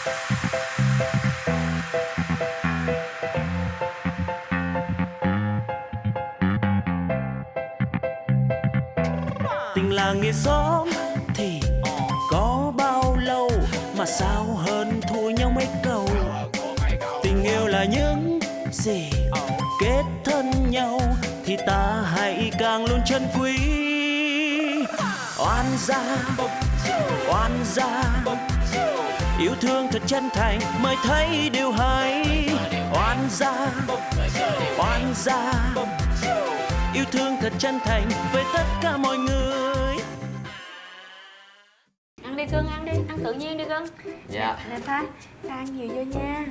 tình là nghĩa xóm thì có bao lâu mà sao hơn thua nhau mấy câu? Tình yêu là những gì kết thân nhau thì ta hãy càng luôn chân quý. Oan gia oan gia yêu thương thật chân thành mới thấy điều hay. Oan gia oan gia. Yêu thương thật chân thành với tất cả mọi người. Ăn đi cưng ăn đi ăn tự nhiên đi cưng Dạ. Nè pha ăn nhiều vô nha.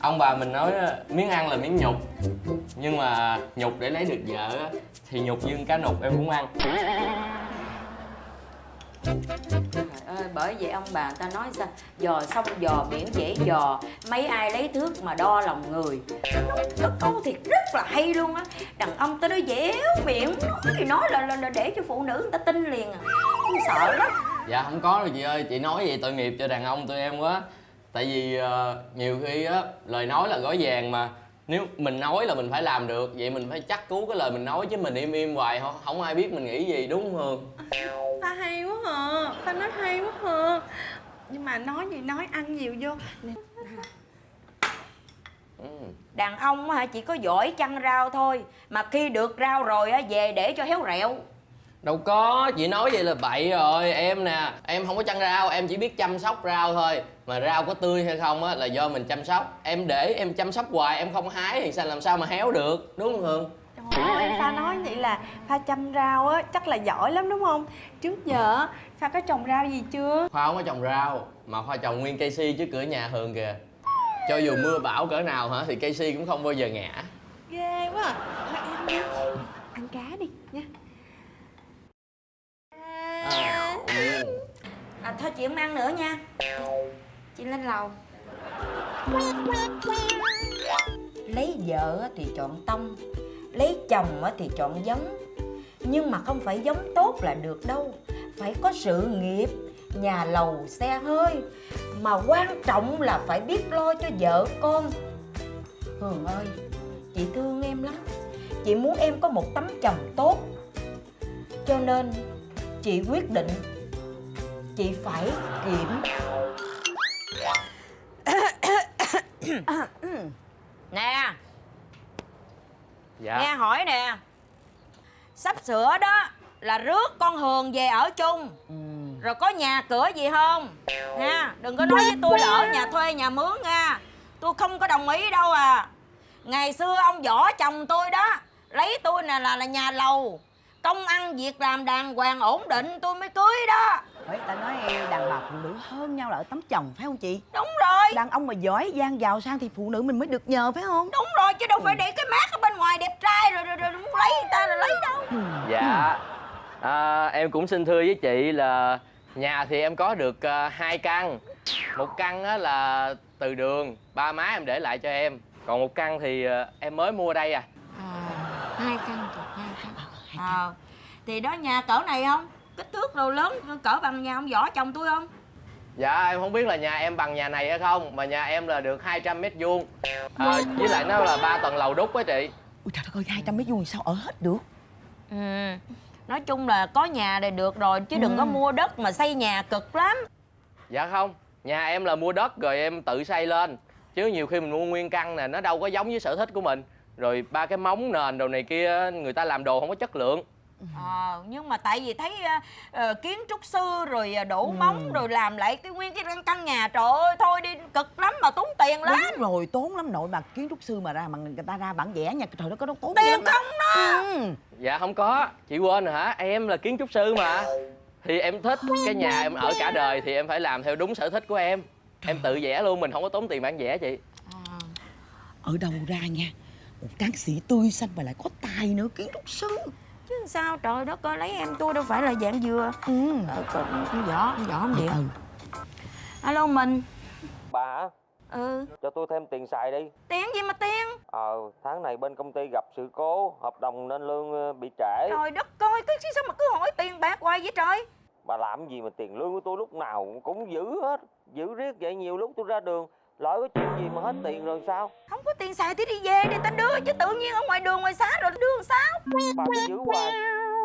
Ông bà mình nói miếng ăn là miếng nhục. Nhưng mà nhục để lấy được vợ á, Thì nhục nhưng cá nục em cũng ăn Trời ơi, bởi vậy ông bà ta nói sao? Dò xong dò biển dễ dò Mấy ai lấy thước mà đo lòng người. Nó câu thiệt rất là hay luôn á. Đàn ông ta nói dẻo miệng Nói thì nói là, là, là để cho phụ nữ người ta tin liền à. Tôi sợ lắm. Dạ không có đâu chị ơi. Chị nói vậy tội nghiệp cho đàn ông tụi em quá. Tại vì uh, nhiều khi á Lời nói là gói vàng mà. Nếu mình nói là mình phải làm được Vậy mình phải chắc cú cái lời mình nói Chứ mình im im hoài không, không ai biết mình nghĩ gì đúng không? Hương pha hay quá hả? Pha nói hay quá hả? Nhưng mà nói gì nói ăn nhiều vô. Nè. Ừ. Đàn ông á hả chỉ có giỏi chăn rau thôi. Mà khi được rau rồi á về để cho héo rẹo. Đâu có, chị nói vậy là bậy rồi. Em nè, em không có chăn rau, em chỉ biết chăm sóc rau thôi. Mà rau có tươi hay không á là do mình chăm sóc. Em để em chăm sóc hoài, em không hái thì sao làm sao mà héo được Đúng không Hương? Trời ơi, Pha nói vậy là Pha chăm rau á, chắc là giỏi lắm đúng không? Trước giờ Pha có trồng rau gì chưa? Khoa không có trồng rau Mà Khoa trồng nguyên cây si trước cửa nhà Hương kìa. Cho dù mưa bão cỡ nào hả thì cây si cũng không bao giờ ngã. Ghê quá. À. Thôi em đi. Ăn cá đi nha. À, thôi chị không ăn nữa nha. Chị lên lầu. Lấy vợ á thì chọn tông Lấy chồng thì chọn giống. Nhưng mà không phải giống tốt là được đâu. Phải có sự nghiệp, Nhà lầu, xe hơi. Mà quan trọng là phải biết lo cho vợ con. Hường ơi, Chị thương em lắm. Chị muốn em có một tấm chồng tốt. Cho nên Chị quyết định Chị phải kiểm Nè Dạ. Nghe hỏi nè Sắp sửa đó Là rước con Hường về ở chung. Rồi có nhà cửa gì không? Nha Đừng có nói với tôi là ở nhà thuê nhà mướn nha. Tôi không có đồng ý đâu à. Ngày xưa ông võ chồng tôi đó Lấy tôi nè là, là nhà lầu. Công ăn việc làm đàng hoàng ổn định tôi mới cưới đó Bởi ta nói đàn bà phụ nữ hơn nhau là ở tấm chồng phải không chị? Đúng rồi. Đàn ông mà giỏi giang giàu sang thì phụ nữ mình mới được nhờ phải không? Đúng rồi chứ đâu phải để cái mát ở bên ngoài đẹp trai rồi rồi, rồi muốn lấy người ta là lấy đâu. Dạ. À, Em cũng xin thưa với chị là Nhà thì em có được à, hai căn. Một căn á là từ đường Ba má em để lại cho em. Còn một căn thì à, em mới mua đây à. Hai căn thôi hai căn. Ờ thì đó nhà cỡ này không kích thước đồ lớn cỡ bằng nhà ông võ chồng tôi không? Dạ em không biết là nhà em bằng nhà này hay không Mà nhà em là được 200 mét vuông. À, Với lại nó là ba tầng lầu đúc á chị. Ui trời đất ơi 200 mét vuông sao ở hết được? ừ nói chung là có nhà thì được rồi chứ đừng có mua đất mà xây nhà cực lắm. Dạ không Nhà em là mua đất rồi em tự xây lên. Chứ nhiều khi mình mua nguyên căn nè Nó đâu có giống với sở thích của mình. Rồi ba cái móng nền đồ này kia Người ta làm đồ không có chất lượng ờ nhưng mà tại vì thấy ờ, kiến trúc sư rồi đổ móng rồi làm lại cái nguyên cái căn- căn nhà trời ơi thôi đi cực lắm mà tốn tiền lắm. Đúng rồi tốn lắm nội mà kiến trúc sư mà ra mà người ta ra bản vẽ nha trời đất có đâu tốn tiền không đó. Ừ. Dạ không có. Chị quên rồi hả? Em là kiến trúc sư mà. Thì em thích cái nhà em ở cả đời Thì em phải làm theo đúng sở thích của em. Em tự vẽ luôn Mình không có tốn tiền bản vẽ chị. Ở đâu ra nha Một tráng sĩ tươi xanh mà lại có tài nữa kiến trúc sư chứ sao? Trời đất ơi lấy em tôi đâu phải là dạng dừa Ừ. Ờ, còn con võ con võ không điện Ừ. alo mình. Bà hả? ừ. Cho tôi thêm tiền xài đi. Tiền gì mà tiền? Ờ, tháng này bên công ty gặp sự cố Hợp đồng nên lương ờ, bị trễ. Trời đất ơi cái chứ sao mà cứ hỏi tiền bạc hoài vậy trời? Bà làm gì mà tiền lương của tôi lúc nào cũng giữ hết Giữ riết vậy nhiều lúc tôi ra đường Lỡ có chuyện gì mà hết tiền rồi sao? Không có tiền xài thì đi về đi ta đưa Chứ tự nhiên ở ngoài đường ngoài xá rồi đưa làm sao? Bà cứ giữ hoài.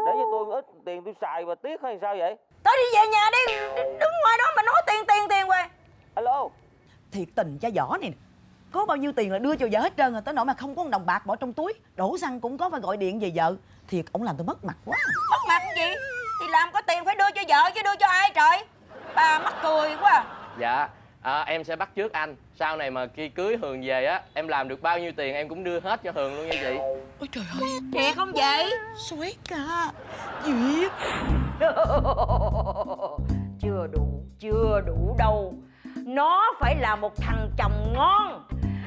Để cho tôi ít tiền tôi xài và tiếc hay sao vậy? Tới đi về nhà đi Đứng ngoài đó mà nói tiền tiền tiền hoài. Alo? Thiệt tình cha võ này nè Có bao nhiêu tiền là đưa cho vợ hết trơn rồi Tới nỗi mà không có một đồng bạc bỏ trong túi Đổ xăng cũng có phải gọi điện về vợ. Thiệt ổng làm tôi mất mặt quá. Mất mặt cái gì? Thì làm có tiền phải đưa cho vợ chứ đưa cho ai trời? Bà mắc cười quá à. dạ à, em sẽ bắt trước anh. Sau này mà khi cưới hường về á em làm được bao nhiêu tiền em cũng đưa hết cho hường luôn nha chị. Ôi trời ơi Thiệt không vậy Xoét cả Duyệt Chưa đủ Chưa đủ đâu. Nó phải là một thằng chồng ngon.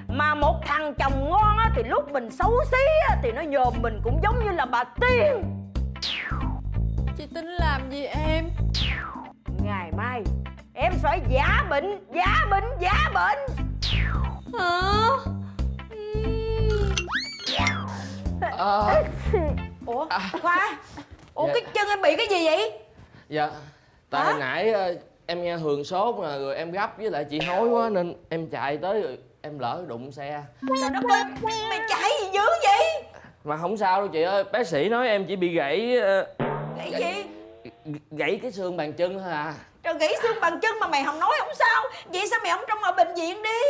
Mà một thằng chồng ngon á, thì lúc mình xấu xí á, Thì nó nhòm mình cũng giống như là bà Tiên. Chị tính làm gì em Em phải giả bệnh Giả bệnh Giả bệnh. Hả? Ờ, Ủa Khoa Ủa Dạ. cái chân em bị cái gì vậy? Dạ tại Hả? hồi nãy ờ, em nghe hường sốt mà rồi em gấp với lại chị hối quá nên em chạy tới rồi em lỡ đụng xe. Trời đất ơi Mày chạy gì dữ vậy? Mà không sao đâu chị ơi bác sĩ nói em chỉ bị gãy ờ, Cái gì? gãy cái xương bàn chân thôi à Trời gãy xương bằng chân mà mày không nói không sao. Vậy sao mày không trong ở bệnh viện đi?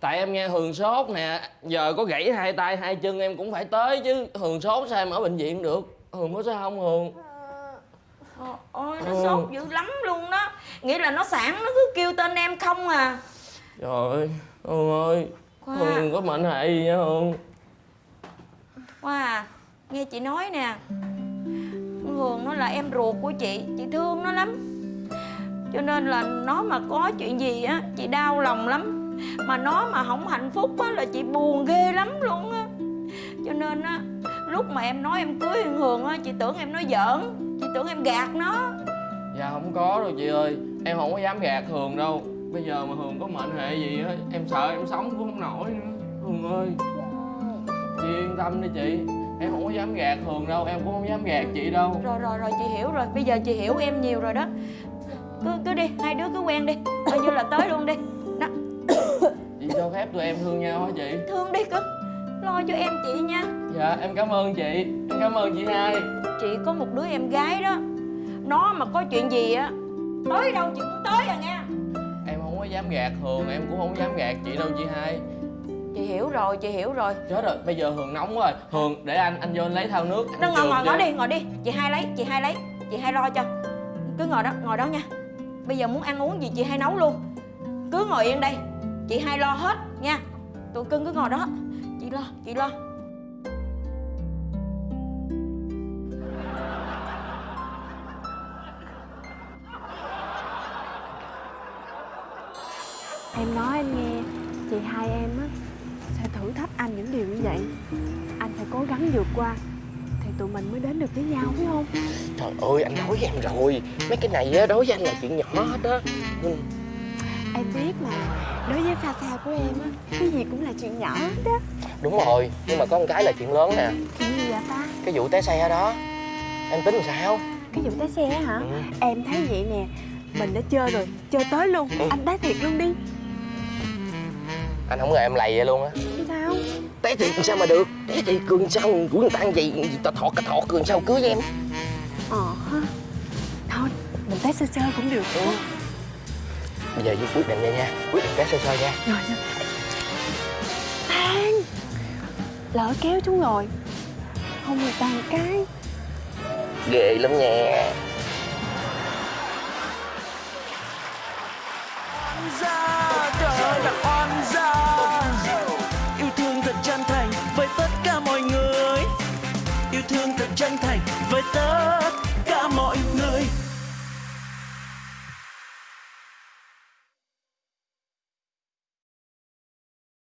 Tại em nghe hường sốt nè giờ có gãy hai tay hai chân em cũng phải tới chứ. Hường sốt sao em ở bệnh viện được? Hường có sao không hường? Ờ, Ôi nó Ừ. sốt dữ lắm luôn đó. Nghĩa là nó sản nó cứ kêu tên em không à. Trời ơi hường ơi Khoa. Hường có mệnh hệ gì nha hường? Khoa à Nghe chị nói nè. Hường nó là em ruột của chị Chị thương nó lắm Cho nên là nó mà có chuyện gì á Chị đau lòng lắm. Mà nó mà không hạnh phúc á Là chị buồn ghê lắm luôn á. Cho nên á Lúc mà em nói em cưới thằng Hường á Chị tưởng em nói giỡn Chị tưởng em gạt nó. Dạ không có đâu chị ơi. Em không có dám gạt hường đâu. Bây giờ mà hường có mệnh hệ gì á em sợ em sống cũng không nổi nữa. Hường ơi chị yên tâm đi chị. Em không có dám gạt hường đâu em cũng không dám gạt chị đâu. Rồi rồi rồi chị hiểu rồi. Bây giờ chị hiểu em nhiều rồi đó Cứ cứ đi Hai đứa cứ quen đi Coi như là tới luôn đi. Đó. Chị cho phép tụi em thương nhau hả chị? Thương đi cưng Lo cho em chị nha. Dạ em cảm ơn chị em cảm ơn chị hai. Chị có một đứa em gái đó Nó mà có chuyện gì á Tới đâu chị cũng tới à nha. Em không có dám gạt hường em cũng không dám gạt chị đâu chị hai. Chị hiểu rồi chị hiểu rồi. Chết rồi bây giờ hường nóng quá. Rồi hường để anh anh vô anh lấy thao nước Nó ngồi ngồi ngồi đi ngồi đi. Chị hai lấy chị hai lấy Chị hai lo cho. Cứ ngồi đó ngồi đó nha Bây giờ muốn ăn uống gì, chị hai nấu luôn. Cứ ngồi yên đây. Chị hai lo hết, nha. Tụi cưng cứ ngồi đó. Chị lo chị lo. Em nói anh nghe, Chị hai em á, Sẽ thử thách anh những điều như vậy. Anh phải cố gắng vượt qua tụi mình mới đến được với nhau phải không? Trời ơi anh nói với em rồi. Mấy cái này á đối với anh là chuyện nhỏ hết á. Ừ. Em biết mà. Đối với pha pha của em á Cái gì cũng là chuyện nhỏ hết á. Đúng rồi nhưng mà có một cái là chuyện lớn nè. Chuyện gì vậy ta? Cái vụ té xe đó. Em tính làm sao? Cái vụ té xe hả? Ừ. Em thấy vậy nè Mình đã chơi rồi Chơi tới luôn. Ừ. Anh đá thiệt luôn đi anh không ngờ em lầy vậy luôn á. Sao? Té thiệt sao mà được? Té thiệt cường sao của người ta vậy? Gì tao thọt cái thọt cường sao cưới với em? Ờ ha. Thôi Mình té sơ sơ cũng được. Ừ. bây giờ với quyết định vậy nha. Quyết định té sơ sơ nha. Rồi rồi. Tan Lỡ kéo chúng rồi. Không người một cái. Ghê lắm nha